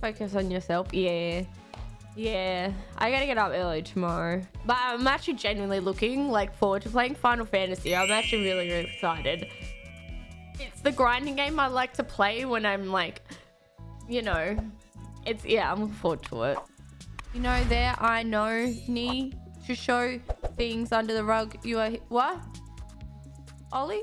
Focus on yourself. Yeah. Yeah. I gotta get up early tomorrow. But I'm actually genuinely looking like forward to playing Final Fantasy. I'm actually really, really excited. It's the grinding game I like to play when I'm like, you know, it's, yeah, I'm looking forward to it. You know, there I know, knee to show things under the rug. You are, what? Ollie?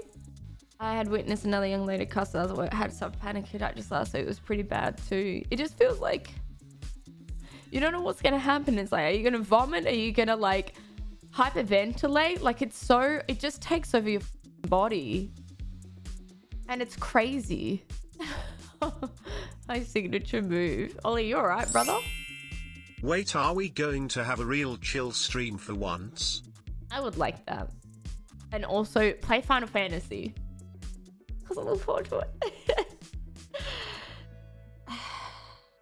I had witnessed another young lady cuss way. I had some panic attack just last week. It was pretty bad too. It just feels like you don't know what's gonna happen. It's like, are you gonna vomit? Are you gonna like hyperventilate? Like it's so, it just takes over your body. And it's crazy. My signature move. Ollie, you alright, brother? Wait, are we going to have a real chill stream for once? I would like that. And also play Final Fantasy. Because I look forward to it.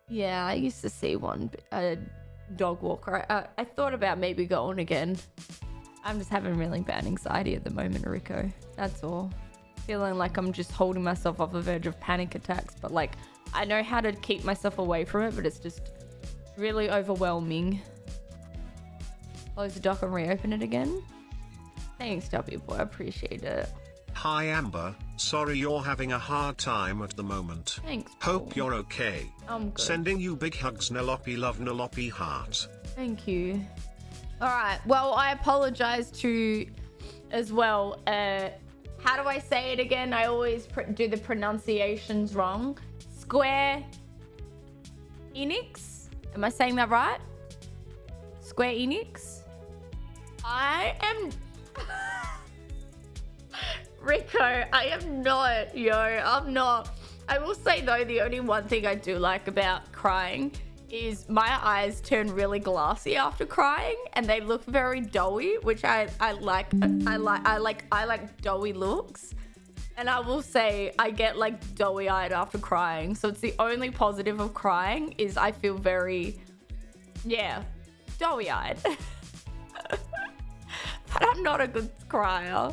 yeah, I used to see one a dog walker. I, I thought about maybe going again. I'm just having really bad anxiety at the moment, Rico. That's all. Feeling like I'm just holding myself off the verge of panic attacks, but like I know how to keep myself away from it, but it's just really overwhelming. Close the dock and reopen it again. Thanks, W boy. I appreciate it. Hi Amber, sorry you're having a hard time at the moment. Thanks. Hope you're okay. I'm good. Sending you big hugs Nelope love Nelope heart. Thank you. All right. Well, I apologize to as well. Uh, how do I say it again? I always pr- do the pronunciations wrong. Square Enix. Am I saying that right? Square Enix. I am. Rico, I am not, yo. I'm not. I will say though, the only one thing I do like about crying is my eyes turn really glassy after crying and they look very doughy, which I, I like I like I like I like doughy looks. And I will say I get like doughy eyed after crying. So it's the only positive of crying is I feel very yeah, doughy eyed. but I'm not a good crier.